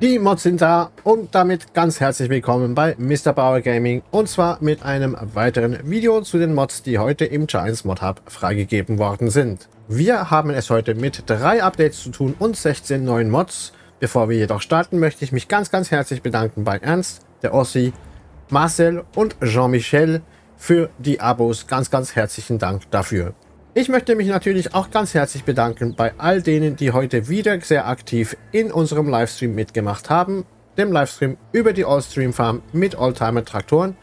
Die Mods sind da und damit ganz herzlich willkommen bei Mr. Bauer Gaming und zwar mit einem weiteren Video zu den Mods, die heute im Giants Mod Hub freigegeben worden sind. Wir haben es heute mit drei Updates zu tun und 16 neuen Mods. Bevor wir jedoch starten, möchte ich mich ganz ganz herzlich bedanken bei Ernst, der Ossi, Marcel und Jean-Michel für die Abos. Ganz ganz herzlichen Dank dafür. Ich möchte mich natürlich auch ganz herzlich bedanken bei all denen, die heute wieder sehr aktiv in unserem Livestream mitgemacht haben. Dem Livestream über die Allstream Farm mit Oldtimer Traktoren.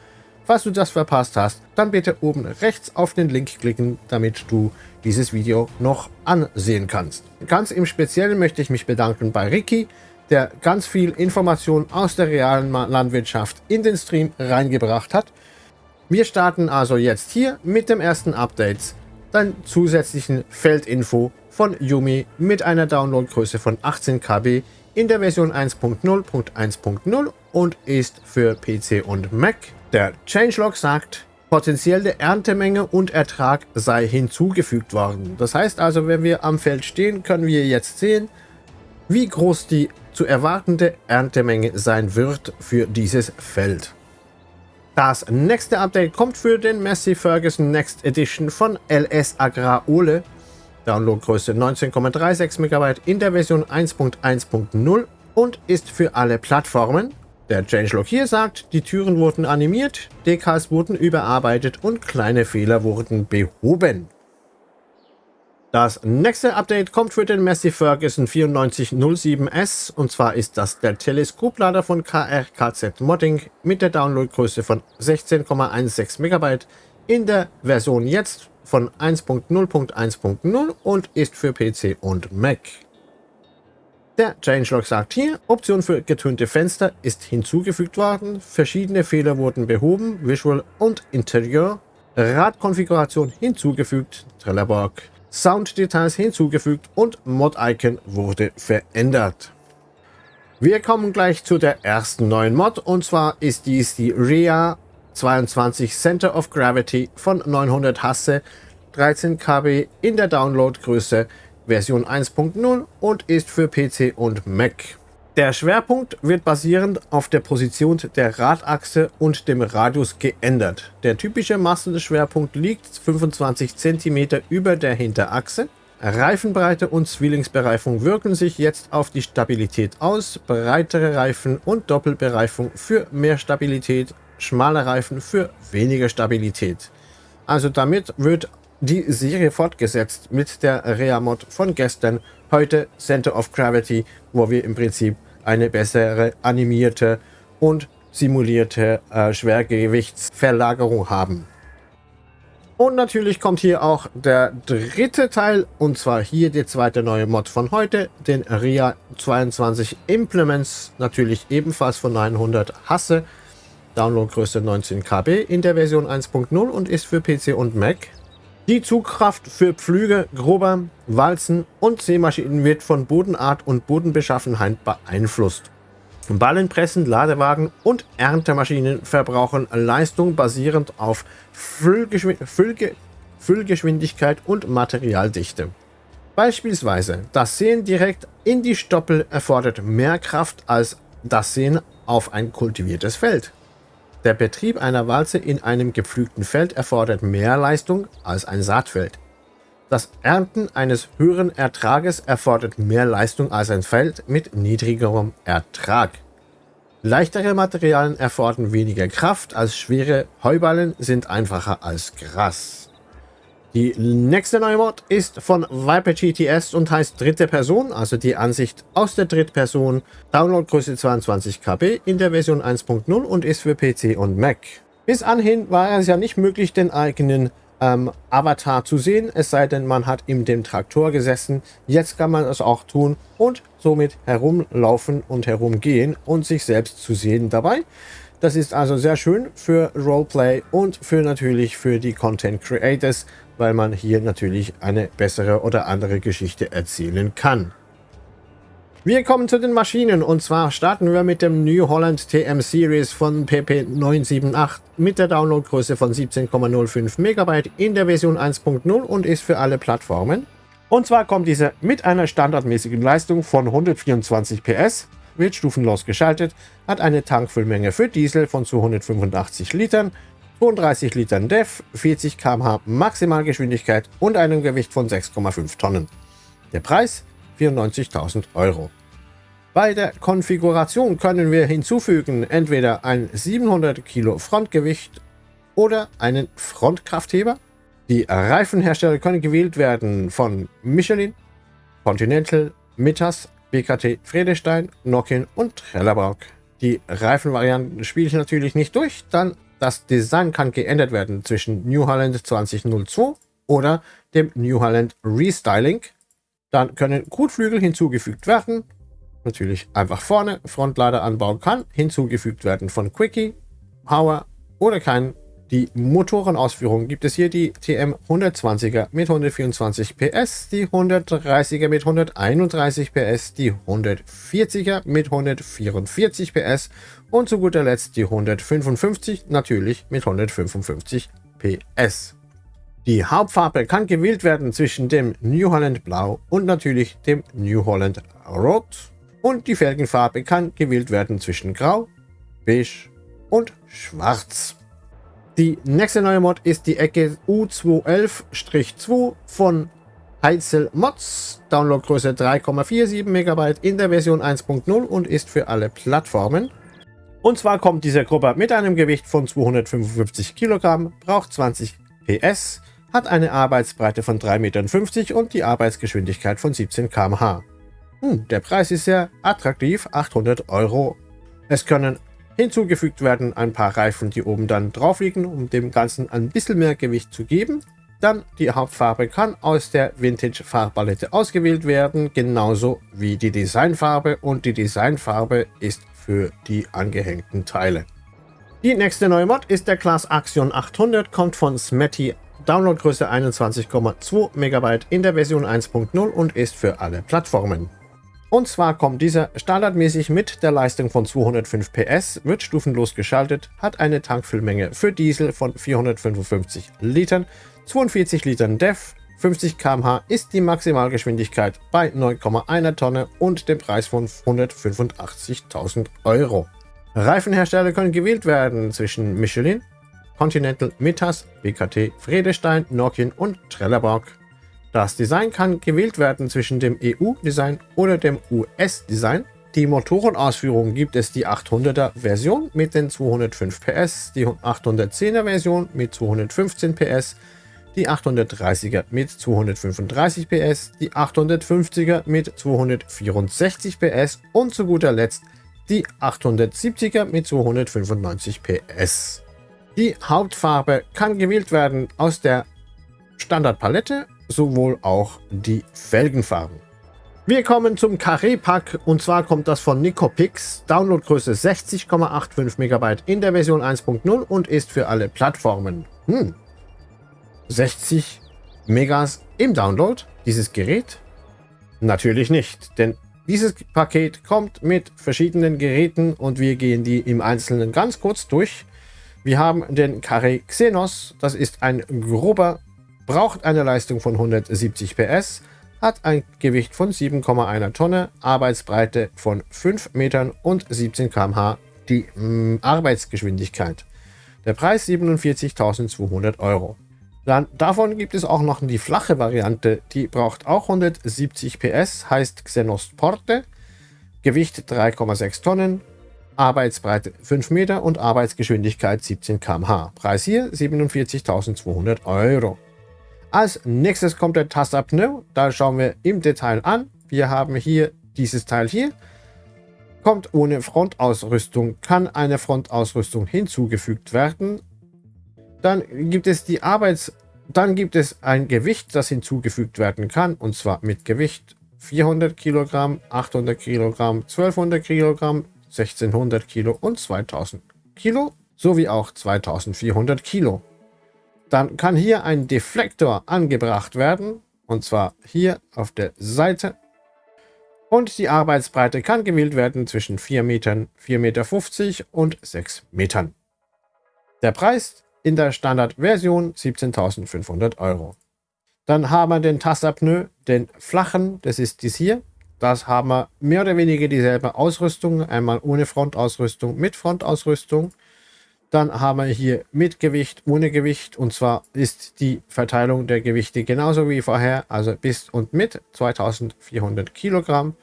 Falls du das verpasst hast, dann bitte oben rechts auf den Link klicken, damit du dieses Video noch ansehen kannst. Ganz im Speziellen möchte ich mich bedanken bei Ricky, der ganz viel Information aus der realen Landwirtschaft in den Stream reingebracht hat. Wir starten also jetzt hier mit dem ersten Update dann zusätzlichen Feldinfo von Yumi mit einer Downloadgröße von 18 KB in der Version 1.0.1.0 und ist für PC und Mac. Der Changelog sagt, potenzielle Erntemenge und Ertrag sei hinzugefügt worden. Das heißt also, wenn wir am Feld stehen, können wir jetzt sehen, wie groß die zu erwartende Erntemenge sein wird für dieses Feld. Das nächste Update kommt für den Messi Ferguson Next Edition von LS Agrar Ole. Downloadgröße 19,36 MB in der Version 1.1.0 und ist für alle Plattformen. Der Changelog hier sagt, die Türen wurden animiert, Decals wurden überarbeitet und kleine Fehler wurden behoben. Das nächste Update kommt für den Massey Ferguson 9407S und zwar ist das der Teleskoplader von KRKZ Modding mit der Downloadgröße von 16,16 MB in der Version jetzt von 1.0.1.0 und ist für PC und Mac. Der Changelog sagt hier, Option für getönte Fenster ist hinzugefügt worden, verschiedene Fehler wurden behoben, Visual und Interieur, Radkonfiguration hinzugefügt, Trelleborg, Sounddetails hinzugefügt und Mod-Icon wurde verändert. Wir kommen gleich zu der ersten neuen Mod und zwar ist dies die REA 22 Center of Gravity von 900 Hasse 13 KB in der Downloadgröße Version 1.0 und ist für PC und Mac. Der Schwerpunkt wird basierend auf der Position der Radachse und dem Radius geändert. Der typische Massenschwerpunkt liegt 25 cm über der Hinterachse. Reifenbreite und Zwillingsbereifung wirken sich jetzt auf die Stabilität aus. Breitere Reifen und Doppelbereifung für mehr Stabilität, schmale Reifen für weniger Stabilität. Also damit wird die Serie fortgesetzt mit der Rea-Mod von gestern, heute Center of Gravity, wo wir im Prinzip eine bessere animierte und simulierte äh, Schwergewichtsverlagerung haben. Und natürlich kommt hier auch der dritte Teil, und zwar hier die zweite neue Mod von heute, den RIA 22 Implements, natürlich ebenfalls von 900 Hasse, Downloadgröße 19 KB in der Version 1.0 und ist für PC und Mac. Die Zugkraft für Pflüge, Grober, Walzen und Seemaschinen wird von Bodenart und Bodenbeschaffenheit beeinflusst. Ballenpressen, Ladewagen und Erntemaschinen verbrauchen Leistung basierend auf Füllgeschwind Füllge Füllgeschwindigkeit und Materialdichte. Beispielsweise das Sehen direkt in die Stoppel erfordert mehr Kraft als das Sehen auf ein kultiviertes Feld. Der Betrieb einer Walze in einem gepflügten Feld erfordert mehr Leistung als ein Saatfeld. Das Ernten eines höheren Ertrages erfordert mehr Leistung als ein Feld mit niedrigerem Ertrag. Leichtere Materialien erfordern weniger Kraft als schwere Heuballen sind einfacher als Gras. Die nächste neue Mod ist von Viper GTS und heißt dritte Person, also die Ansicht aus der Drittperson. Downloadgröße 22 KB in der Version 1.0 und ist für PC und Mac. Bis anhin war es ja nicht möglich, den eigenen ähm, Avatar zu sehen, es sei denn, man hat in dem Traktor gesessen. Jetzt kann man es auch tun und somit herumlaufen und herumgehen und sich selbst zu sehen dabei. Das ist also sehr schön für Roleplay und für natürlich für die Content Creators, weil man hier natürlich eine bessere oder andere Geschichte erzählen kann. Wir kommen zu den Maschinen und zwar starten wir mit dem New Holland TM Series von PP978 mit der Downloadgröße von 17,05 MB in der Version 1.0 und ist für alle Plattformen. Und zwar kommt diese mit einer standardmäßigen Leistung von 124 PS wird stufenlos geschaltet, hat eine Tankfüllmenge für Diesel von 285 Litern, 32 Litern DEF, 40 km/h Maximalgeschwindigkeit und einem Gewicht von 6,5 Tonnen. Der Preis 94.000 Euro. Bei der Konfiguration können wir hinzufügen entweder ein 700 Kilo Frontgewicht oder einen Frontkraftheber. Die Reifenhersteller können gewählt werden von Michelin, Continental, Mittas, BKT Friedestein, Nokian und Trelleborg. Die Reifenvarianten spiele ich natürlich nicht durch, dann das Design kann geändert werden zwischen New Holland 2002 oder dem New Holland Restyling. Dann können Kotflügel hinzugefügt werden. Natürlich einfach vorne Frontladeranbau kann hinzugefügt werden von Quickie, Power oder kein die Motorenausführung gibt es hier die TM 120er mit 124 PS, die 130er mit 131 PS, die 140er mit 144 PS und zu guter Letzt die 155 natürlich mit 155 PS. Die Hauptfarbe kann gewählt werden zwischen dem New Holland Blau und natürlich dem New Holland Rot und die Felgenfarbe kann gewählt werden zwischen Grau, Beige und Schwarz. Die nächste neue Mod ist die Ecke U211-2 von Heitzel Mods. Downloadgröße 3,47 MB in der Version 1.0 und ist für alle Plattformen. Und zwar kommt diese Gruppe mit einem Gewicht von 255 Kilogramm, braucht 20 PS, hat eine Arbeitsbreite von 3,50 Metern und die Arbeitsgeschwindigkeit von 17 km/h. Hm, der Preis ist sehr attraktiv, 800 Euro. Es können Hinzugefügt werden ein paar Reifen, die oben dann drauf liegen, um dem Ganzen ein bisschen mehr Gewicht zu geben. Dann die Hauptfarbe kann aus der Vintage Farbpalette ausgewählt werden, genauso wie die Designfarbe und die Designfarbe ist für die angehängten Teile. Die nächste neue Mod ist der Class Axion 800, kommt von Smetty, Downloadgröße 21,2 MB in der Version 1.0 und ist für alle Plattformen. Und zwar kommt dieser standardmäßig mit der Leistung von 205 PS, wird stufenlos geschaltet, hat eine Tankfüllmenge für Diesel von 455 Litern, 42 Litern DEF, 50 km/h ist die Maximalgeschwindigkeit bei 9,1 Tonne und dem Preis von 185.000 Euro. Reifenhersteller können gewählt werden zwischen Michelin, Continental, Mittas, BKT, Friedestein, Nokian und Trelleborg. Das Design kann gewählt werden zwischen dem EU-Design oder dem US-Design. Die Motorenausführung gibt es die 800er Version mit den 205 PS, die 810er Version mit 215 PS, die 830er mit 235 PS, die 850er mit 264 PS und zu guter Letzt die 870er mit 295 PS. Die Hauptfarbe kann gewählt werden aus der Standardpalette sowohl auch die Felgenfarben. Wir kommen zum Carré-Pack und zwar kommt das von Nicopix, Downloadgröße 60,85 MB in der Version 1.0 und ist für alle Plattformen. Hm. 60 Megas im Download, dieses Gerät? Natürlich nicht, denn dieses Paket kommt mit verschiedenen Geräten und wir gehen die im Einzelnen ganz kurz durch. Wir haben den Carré Xenos, das ist ein grober braucht eine Leistung von 170 PS, hat ein Gewicht von 7,1 Tonne, Arbeitsbreite von 5 Metern und 17 km/h die mh, mm, Arbeitsgeschwindigkeit. Der Preis 47.200 Euro. Dann davon gibt es auch noch die flache Variante, die braucht auch 170 PS, heißt Xenos Porte, Gewicht 3,6 Tonnen, Arbeitsbreite 5 Meter und Arbeitsgeschwindigkeit 17 km/h. Preis hier 47.200 Euro. Als nächstes kommt der Taster-Pneu. Da schauen wir im Detail an. Wir haben hier dieses Teil hier. Kommt ohne Frontausrüstung, kann eine Frontausrüstung hinzugefügt werden. Dann gibt es die Arbeits... Dann gibt es ein Gewicht, das hinzugefügt werden kann. Und zwar mit Gewicht 400 Kilogramm, 800 Kilogramm, 1200 Kilogramm, 1600 Kilo und 2000 Kilo sowie auch 2400 Kilo. Dann kann hier ein Deflektor angebracht werden, und zwar hier auf der Seite. Und die Arbeitsbreite kann gewählt werden zwischen 4 Metern, 4,50 Meter und 6 Metern. Der Preis in der Standardversion 17.500 Euro. Dann haben wir den Tasterpneu, den flachen, das ist dies hier. Das haben wir mehr oder weniger dieselbe Ausrüstung. Einmal ohne Frontausrüstung, mit Frontausrüstung. Dann haben wir hier mit Gewicht, ohne Gewicht. Und zwar ist die Verteilung der Gewichte genauso wie vorher. Also bis und mit 2400 Kilogramm.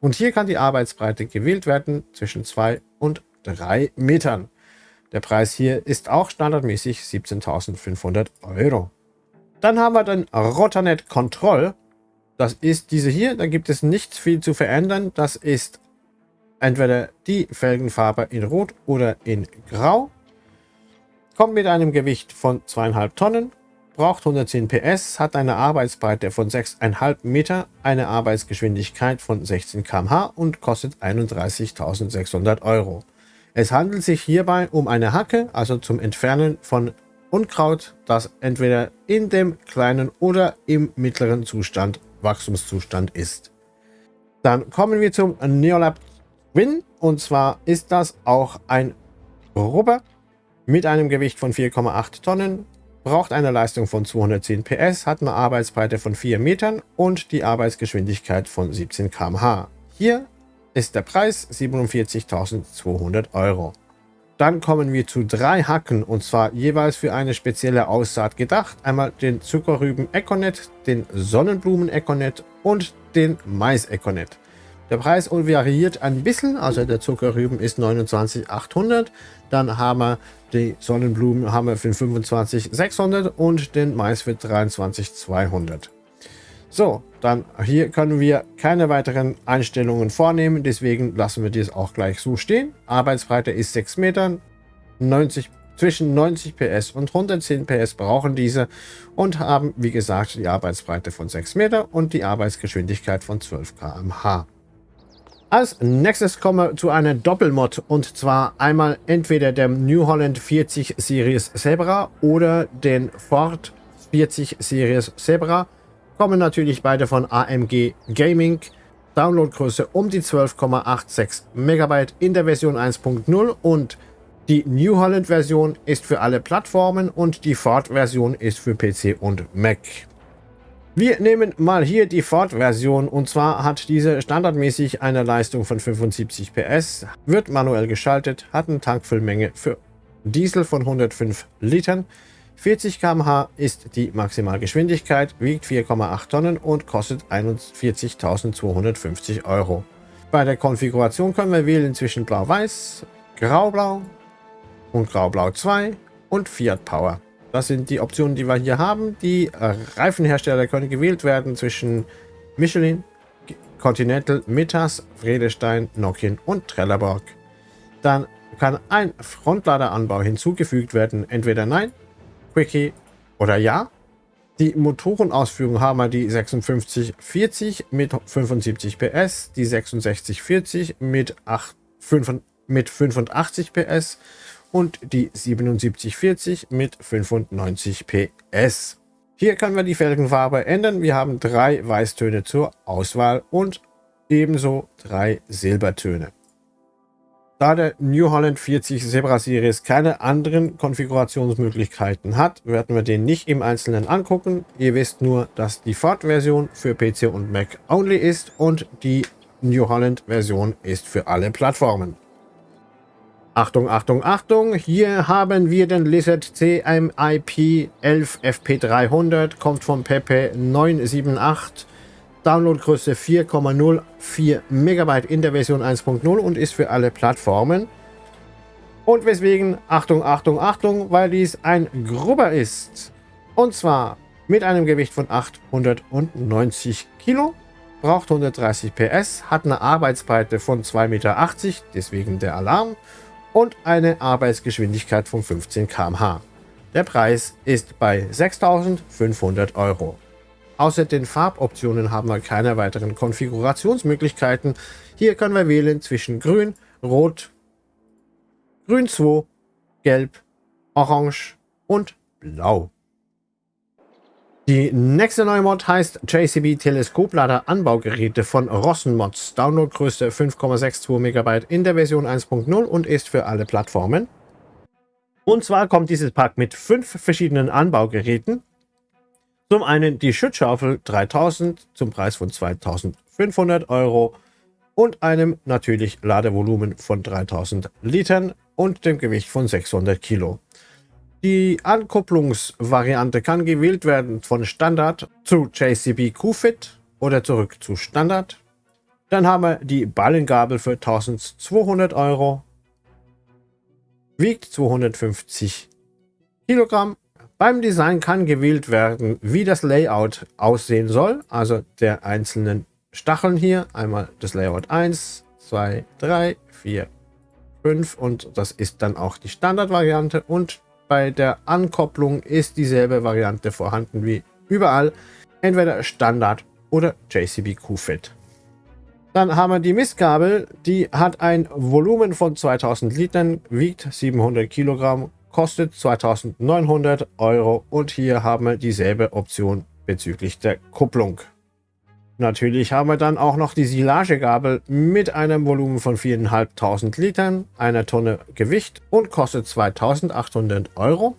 Und hier kann die Arbeitsbreite gewählt werden zwischen 2 und 3 Metern. Der Preis hier ist auch standardmäßig 17.500 Euro. Dann haben wir den Rotanet Control. Das ist diese hier. Da gibt es nicht viel zu verändern. Das ist entweder die Felgenfarbe in Rot oder in Grau. Kommt mit einem Gewicht von 2,5 Tonnen, braucht 110 PS, hat eine Arbeitsbreite von 6,5 Meter, eine Arbeitsgeschwindigkeit von 16 km/h und kostet 31.600 Euro. Es handelt sich hierbei um eine Hacke, also zum Entfernen von Unkraut, das entweder in dem kleinen oder im mittleren Zustand, Wachstumszustand ist. Dann kommen wir zum Neolab Win und zwar ist das auch ein Rubber mit einem Gewicht von 4,8 Tonnen, braucht eine Leistung von 210 PS, hat eine Arbeitsbreite von 4 Metern und die Arbeitsgeschwindigkeit von 17 km/h. Hier ist der Preis 47.200 Euro. Dann kommen wir zu drei Hacken und zwar jeweils für eine spezielle Aussaat gedacht. Einmal den Zuckerrüben Econet, den Sonnenblumen Econet und den Mais Econet. Der Preis variiert ein bisschen, also der Zuckerrüben ist 29,800, dann haben wir die Sonnenblumen haben wir für 25,600 und den Mais für 23,200. So, dann hier können wir keine weiteren Einstellungen vornehmen, deswegen lassen wir dies auch gleich so stehen. Arbeitsbreite ist 6 Meter, 90, zwischen 90 PS und 110 PS brauchen diese und haben, wie gesagt, die Arbeitsbreite von 6 Meter und die Arbeitsgeschwindigkeit von 12 km/h. Als nächstes kommen wir zu einer Doppelmod und zwar einmal entweder der New Holland 40 Series Zebra oder den Ford 40 Series Zebra kommen natürlich beide von AMG Gaming. Downloadgröße um die 12,86 MB in der Version 1.0 und die New Holland Version ist für alle Plattformen und die Ford Version ist für PC und Mac. Wir nehmen mal hier die Ford Version und zwar hat diese standardmäßig eine Leistung von 75 PS, wird manuell geschaltet, hat eine Tankfüllmenge für Diesel von 105 Litern, 40 km/h ist die Maximalgeschwindigkeit, wiegt 4,8 Tonnen und kostet 41.250 Euro. Bei der Konfiguration können wir wählen zwischen Blau-Weiß, Grau-Blau und Grau-Blau 2 und Fiat Power. Das sind die Optionen, die wir hier haben. Die Reifenhersteller können gewählt werden zwischen Michelin, Continental, Mittas, Vredestein, Nokian und Trelleborg. Dann kann ein Frontladeranbau hinzugefügt werden, entweder Nein, Quickie oder ja. Die Motorenausführung haben wir die 5640 mit 75 PS, die 6640 mit, 8, 5, mit 85 PS und die 7740 mit 95 PS. Hier können wir die Felgenfarbe ändern. Wir haben drei Weißtöne zur Auswahl und ebenso drei Silbertöne. Da der New Holland 40 Zebra Series keine anderen Konfigurationsmöglichkeiten hat, werden wir den nicht im Einzelnen angucken. Ihr wisst nur, dass die Ford-Version für PC und Mac only ist und die New Holland Version ist für alle Plattformen. Achtung, Achtung, Achtung! Hier haben wir den Lizard CMIP 11 FP300, kommt von Pepe 978 Downloadgröße 4,04 MB in der Version 1.0 und ist für alle Plattformen. Und weswegen, Achtung, Achtung, Achtung, weil dies ein Grubber ist. Und zwar mit einem Gewicht von 890 Kilo, braucht 130 PS, hat eine Arbeitsbreite von 2,80 Meter, deswegen der Alarm, und eine Arbeitsgeschwindigkeit von 15 km/h. Der Preis ist bei 6.500 Euro. Außer den Farboptionen haben wir keine weiteren Konfigurationsmöglichkeiten. Hier können wir wählen zwischen Grün, Rot, Grün 2, Gelb, Orange und Blau. Die nächste neue Mod heißt JCB Teleskoplader Anbaugeräte von Rossenmods. Downloadgröße 5,62 MB in der Version 1.0 und ist für alle Plattformen. Und zwar kommt dieses Pack mit fünf verschiedenen Anbaugeräten Zum einen die Schützschaufel 3000 zum Preis von 2500 Euro und einem natürlich Ladevolumen von 3000 Litern und dem Gewicht von 600 Kilo. Die Ankupplungsvariante kann gewählt werden von Standard zu JCB QFit oder zurück zu Standard. Dann haben wir die Ballengabel für 1200 Euro, wiegt 250 Kilogramm. Beim Design kann gewählt werden, wie das Layout aussehen soll, also der einzelnen Stacheln hier. Einmal das Layout 1, 2, 3, 4, 5 und das ist dann auch die Standardvariante und bei der Ankopplung ist dieselbe Variante vorhanden wie überall, entweder Standard oder JCB QFit. Dann haben wir die Mistgabel, die hat ein Volumen von 2000 Litern, wiegt 700 Kilogramm, kostet 2900 Euro und hier haben wir dieselbe Option bezüglich der Kupplung. Natürlich haben wir dann auch noch die Silagegabel mit einem Volumen von 4.500 Litern, einer Tonne Gewicht und kostet 2.800 Euro.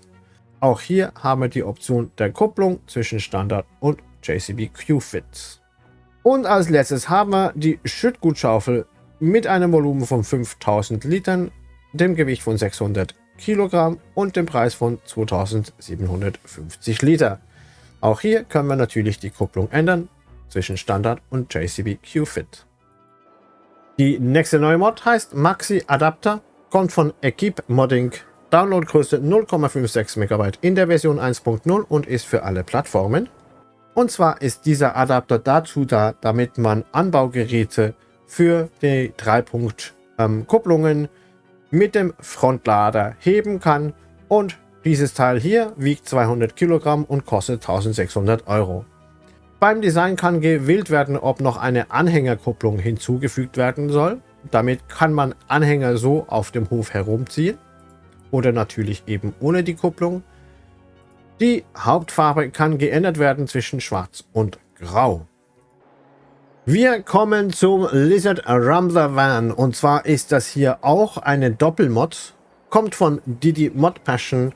Auch hier haben wir die Option der Kupplung zwischen Standard und JCB Q-Fit. Und als letztes haben wir die Schüttgutschaufel mit einem Volumen von 5.000 Litern, dem Gewicht von 600 Kilogramm und dem Preis von 2.750 Liter. Auch hier können wir natürlich die Kupplung ändern zwischen Standard und JCB Q-Fit. Die nächste neue Mod heißt Maxi Adapter, kommt von Equipe Modding, Downloadgröße 0,56 MB in der Version 1.0 und ist für alle Plattformen. Und zwar ist dieser Adapter dazu da, damit man Anbaugeräte für die 3-Punkt-Kupplungen ähm, mit dem Frontlader heben kann und dieses Teil hier wiegt 200 Kilogramm und kostet 1600 Euro. Beim Design kann gewählt werden, ob noch eine Anhängerkupplung hinzugefügt werden soll. Damit kann man Anhänger so auf dem Hof herumziehen oder natürlich eben ohne die Kupplung. Die Hauptfarbe kann geändert werden zwischen Schwarz und Grau. Wir kommen zum Lizard Rambler Van und zwar ist das hier auch eine Doppelmod, kommt von Didi Mod Passion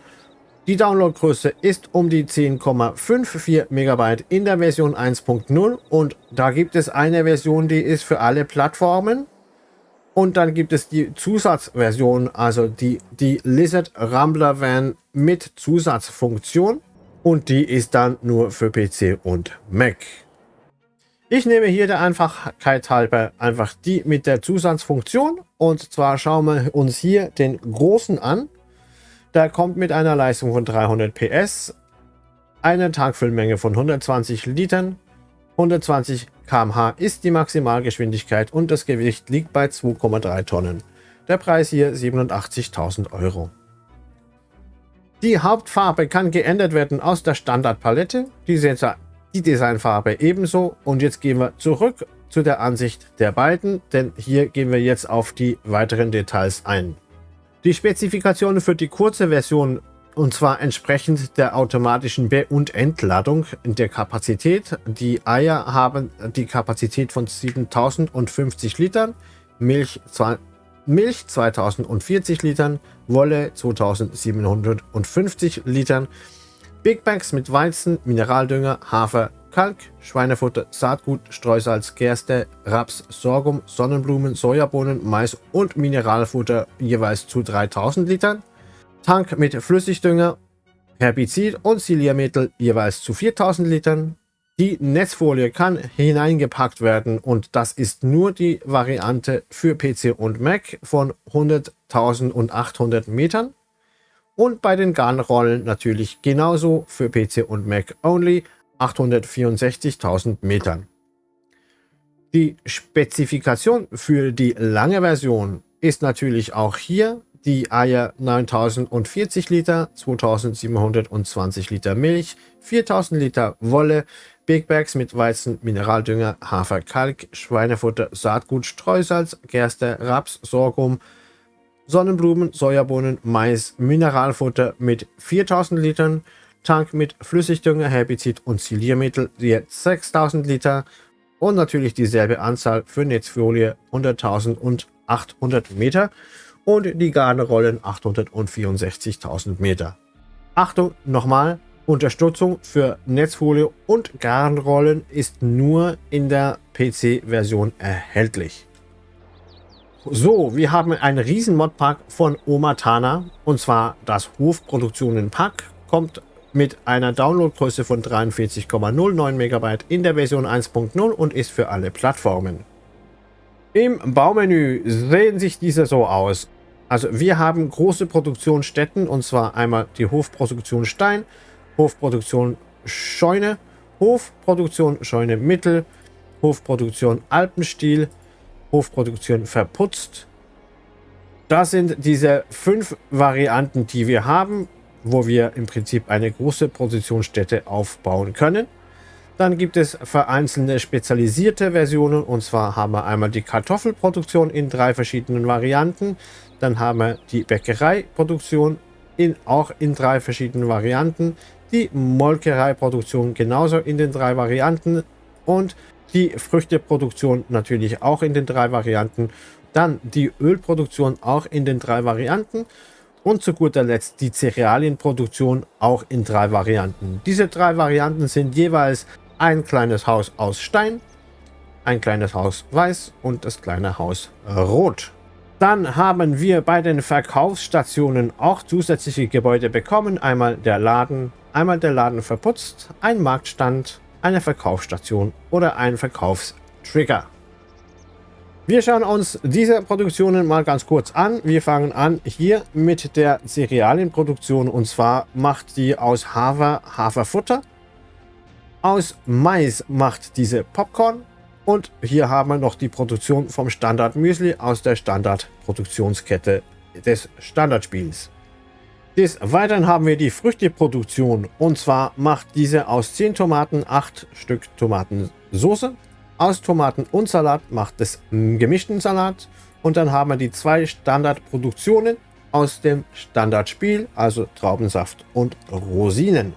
die Downloadgröße ist um die 10,54 MB in der Version 1.0 und da gibt es eine Version, die ist für alle Plattformen. Und dann gibt es die Zusatzversion, also die, die Lizard Rambler Van mit Zusatzfunktion. Und die ist dann nur für PC und Mac. Ich nehme hier der Einfachkeit halber einfach die mit der Zusatzfunktion. Und zwar schauen wir uns hier den großen an. Der kommt mit einer Leistung von 300 PS, eine Tankfüllmenge von 120 Litern, 120 km/h ist die Maximalgeschwindigkeit und das Gewicht liegt bei 2,3 Tonnen. Der Preis hier 87.000 Euro. Die Hauptfarbe kann geändert werden aus der Standardpalette, die, die Designfarbe ebenso. Und jetzt gehen wir zurück zu der Ansicht der beiden, denn hier gehen wir jetzt auf die weiteren Details ein. Die Spezifikationen für die kurze Version und zwar entsprechend der automatischen Be- und Entladung der Kapazität. Die Eier haben die Kapazität von 7050 Litern, Milch, Milch 2040 Litern, Wolle 2750 Litern, Big Bags mit Weizen, Mineraldünger, Hafer, Kalk, Schweinefutter, Saatgut, Streusalz, Gerste, Raps, Sorghum, Sonnenblumen, Sojabohnen, Mais und Mineralfutter jeweils zu 3000 Litern. Tank mit Flüssigdünger, Herbizid und Siliermittel jeweils zu 4000 Litern. Die Netzfolie kann hineingepackt werden und das ist nur die Variante für PC und Mac von 100.800 Metern. Und bei den Garnrollen natürlich genauso für PC und Mac only 864.000 Metern. Die Spezifikation für die lange Version ist natürlich auch hier die Eier 9040 Liter, 2720 Liter Milch, 4000 Liter Wolle, Big Bags mit Weizen, Mineraldünger, Hafer, Kalk, Schweinefutter, Saatgut, Streusalz, Gerste, Raps, Sorghum, Sonnenblumen, Sojabohnen, Mais, Mineralfutter mit 4000 Litern, Tank mit Flüssigdünger, Herbizid und Siliermittel jetzt 6000 Liter und natürlich dieselbe Anzahl für Netzfolie 100.000 und 800 Meter und die Garnerollen 864.000 Meter. Achtung, nochmal, Unterstützung für Netzfolie und Garnrollen ist nur in der PC-Version erhältlich. So, wir haben einen riesen Modpack von Omatana und zwar das Hofproduktionen Pack kommt mit einer Downloadgröße von 43,09 MB in der Version 1.0 und ist für alle Plattformen. Im Baumenü sehen sich diese so aus. Also wir haben große Produktionsstätten und zwar einmal die Hofproduktion Stein, Hofproduktion Scheune, Hofproduktion Scheune Mittel, Hofproduktion Alpenstiel, Hofproduktion verputzt. Das sind diese fünf Varianten, die wir haben, wo wir im Prinzip eine große Produktionsstätte aufbauen können. Dann gibt es vereinzelte spezialisierte Versionen und zwar haben wir einmal die Kartoffelproduktion in drei verschiedenen Varianten. Dann haben wir die Bäckereiproduktion in, auch in drei verschiedenen Varianten. Die Molkereiproduktion genauso in den drei Varianten und die Früchteproduktion natürlich auch in den drei Varianten. Dann die Ölproduktion auch in den drei Varianten. Und zu guter Letzt die Cerealienproduktion auch in drei Varianten. Diese drei Varianten sind jeweils ein kleines Haus aus Stein, ein kleines Haus weiß und das kleine Haus rot. Dann haben wir bei den Verkaufsstationen auch zusätzliche Gebäude bekommen. Einmal der Laden, einmal der Laden verputzt, ein Marktstand, eine Verkaufsstation oder ein Verkaufstrigger. Wir schauen uns diese Produktionen mal ganz kurz an. Wir fangen an hier mit der Cerealienproduktion und zwar macht die aus Hafer Haferfutter. Aus Mais macht diese Popcorn und hier haben wir noch die Produktion vom Standard Müsli aus der Standardproduktionskette des Standardspiels. Des Weiteren haben wir die Früchteproduktion und zwar macht diese aus 10 Tomaten 8 Stück Tomatensauce. Aus Tomaten und Salat macht es gemischten Salat und dann haben wir die zwei Standardproduktionen aus dem Standardspiel, also Traubensaft und Rosinen.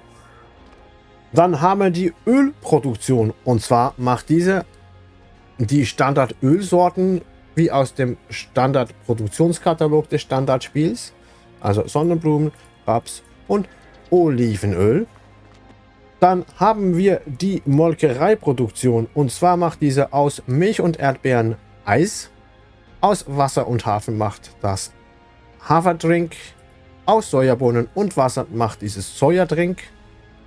Dann haben wir die Ölproduktion und zwar macht diese die Standardölsorten wie aus dem Standardproduktionskatalog des Standardspiels also Sonnenblumen, Raps und Olivenöl. Dann haben wir die Molkereiproduktion. Und zwar macht diese aus Milch und Erdbeeren Eis, aus Wasser und Hafen macht das Haferdrink, aus Sojabohnen und Wasser macht dieses Sojadrink.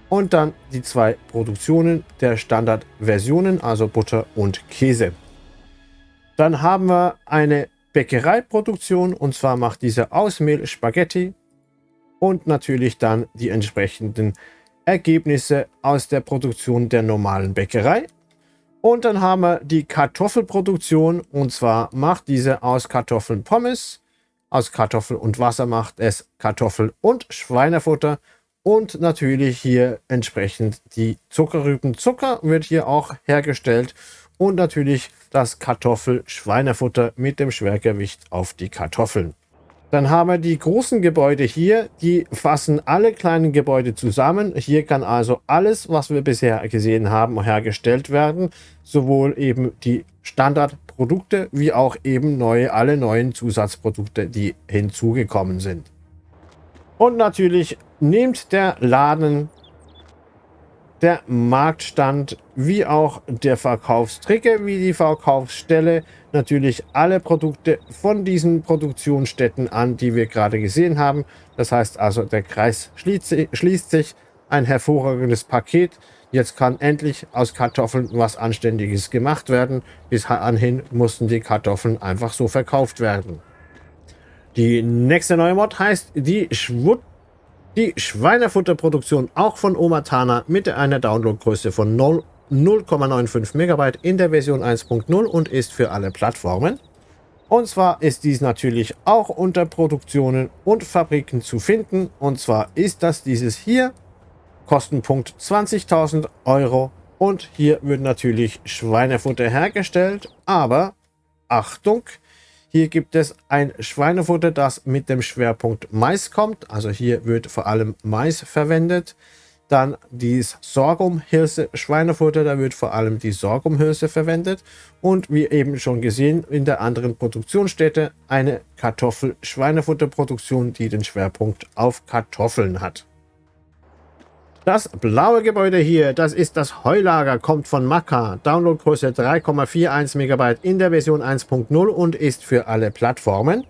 Und dann die zwei Produktionen der Standardversionen, also Butter und Käse. Dann haben wir eine Bäckereiproduktion. Und zwar macht diese aus Mehl Spaghetti und natürlich dann die entsprechenden Ergebnisse aus der Produktion der normalen Bäckerei. Und dann haben wir die Kartoffelproduktion und zwar macht diese aus Kartoffeln Pommes, aus Kartoffel und Wasser macht es Kartoffel und Schweinefutter und natürlich hier entsprechend die Zuckerrübenzucker wird hier auch hergestellt und natürlich das Kartoffel-Schweinefutter mit dem Schwergewicht auf die Kartoffeln. Dann haben wir die großen Gebäude hier, die fassen alle kleinen Gebäude zusammen. Hier kann also alles, was wir bisher gesehen haben, hergestellt werden. Sowohl eben die Standardprodukte wie auch eben neue, alle neuen Zusatzprodukte, die hinzugekommen sind. Und natürlich nimmt der Laden der Marktstand wie auch der Verkaufstrigger wie die Verkaufsstelle natürlich alle Produkte von diesen Produktionsstätten an, die wir gerade gesehen haben. Das heißt also, der Kreis schließt, sich. Ein hervorragendes Paket. Jetzt kann endlich aus Kartoffeln was Anständiges gemacht werden. Bis anhin mussten die Kartoffeln einfach so verkauft werden. Die nächste neue Mod heißt die Schwut die Schweinefutterproduktion auch von Omatana mit einer Downloadgröße von 0,95 MB in der Version 1.0 und ist für alle Plattformen. Und zwar ist dies natürlich auch unter Produktionen und Fabriken zu finden. Und zwar ist das dieses hier, Kostenpunkt 20.000 Euro. Und hier wird natürlich Schweinefutter hergestellt. Aber Achtung, hier gibt es ein Schweinefutter, das mit dem Schwerpunkt Mais kommt. Also hier wird vor allem Mais verwendet. Dann dieses Sorghumhirse Schweinefutter, da wird vor allem die Sorghumhirse verwendet. Und wie eben schon gesehen, in der anderen Produktionsstätte eine Kartoffel-Schweinefutterproduktion, die den Schwerpunkt auf Kartoffeln hat. Das blaue Gebäude hier, das ist das Heulager, kommt von Maka. Downloadgröße 3,41 MB in der Version 1.0 und ist für alle Plattformen.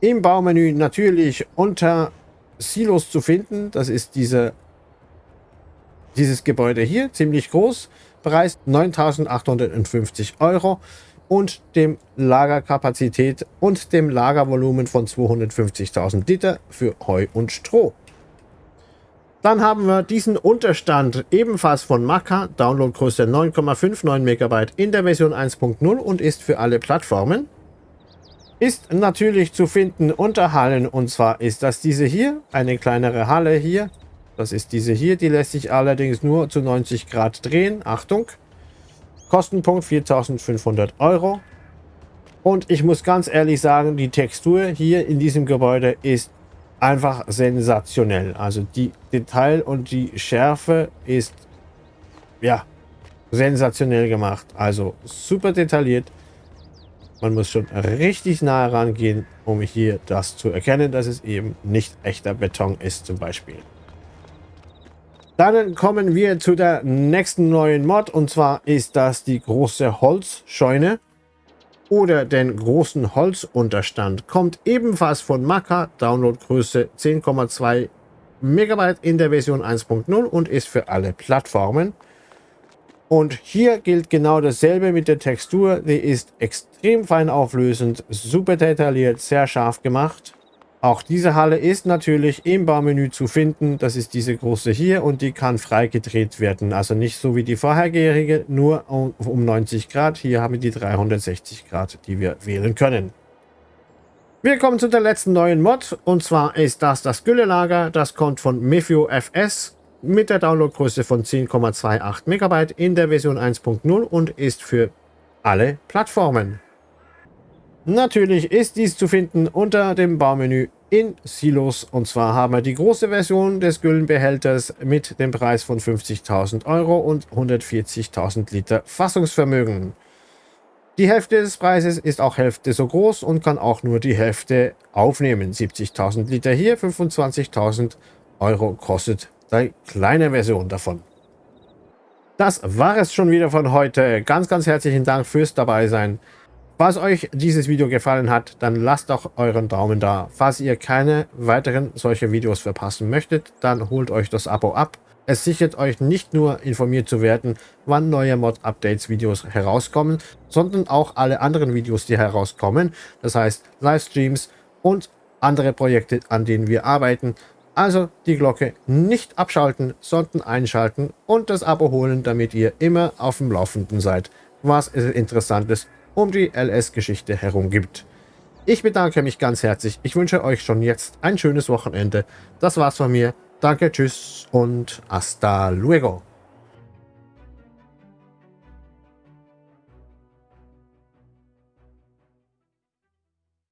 Im Baumenü natürlich unter Silos zu finden. Das ist diese, dieses Gebäude hier, ziemlich groß. Preis 9.850 Euro und dem Lagerkapazität und dem Lagervolumen von 250.000 Liter für Heu und Stroh. Dann haben wir diesen Unterstand ebenfalls von Maka, Downloadgröße 9,59 MB in der Version 1.0 und ist für alle Plattformen. Ist natürlich zu finden unter Hallen und zwar ist das diese hier, eine kleinere Halle hier. Das ist diese hier, die lässt sich allerdings nur zu 90 Grad drehen. Achtung! Kostenpunkt 4500 Euro. Und ich muss ganz ehrlich sagen, die Textur hier in diesem Gebäude ist einfach sensationell. Also die Detail und die Schärfe ist ja sensationell gemacht. Also super detailliert. Man muss schon richtig nah rangehen, um hier das zu erkennen, dass es eben nicht echter Beton ist zum Beispiel. Dann kommen wir zu der nächsten neuen Mod und zwar ist das die große Holzscheune oder den großen Holzunterstand. Kommt ebenfalls von Maka, Downloadgröße 10,2 MB in der Version 1.0 und ist für alle Plattformen. Und hier gilt genau dasselbe mit der Textur. Die ist extrem fein auflösend, super detailliert, sehr scharf gemacht. Auch diese Halle ist natürlich im Baumenü zu finden. Das ist diese große hier und die kann frei gedreht werden. Also nicht so wie die vorhergehende, nur um, 90 Grad. Hier haben wir die 360 Grad, die wir wählen können. Wir kommen zu der letzten neuen Mod und zwar ist das das Güllelager. Das kommt von Mefio FS mit der Downloadgröße von 10,28 MB in der Version 1.0 und ist für alle Plattformen. Natürlich ist dies zu finden unter dem Baumenü in Silos. Und zwar haben wir die große Version des Güllenbehälters mit dem Preis von 50.000 Euro und 140.000 Liter Fassungsvermögen. Die Hälfte des Preises ist auch Hälfte so groß und kann auch nur die Hälfte aufnehmen. 70.000 Liter hier, 25.000 Euro kostet die kleine Version davon. Das war es schon wieder von heute. Ganz, ganz herzlichen Dank fürs dabei sein. Falls euch dieses Video gefallen hat, dann lasst doch euren Daumen da. Falls ihr keine weiteren solche Videos verpassen möchtet, dann holt euch das Abo ab. Es sichert euch nicht nur informiert zu werden, wann neue Mod-Updates-Videos herauskommen, sondern auch alle anderen Videos, die herauskommen. Das heißt Livestreams und andere Projekte, an denen wir arbeiten. Also die Glocke nicht abschalten, sondern einschalten und das Abo holen, damit ihr immer auf dem Laufenden seid, was Interessantes um die LS-Geschichte herum gibt. Ich bedanke mich ganz herzlich. Ich wünsche euch schon jetzt ein schönes Wochenende. Das war's von mir. Danke, tschüss und hasta luego.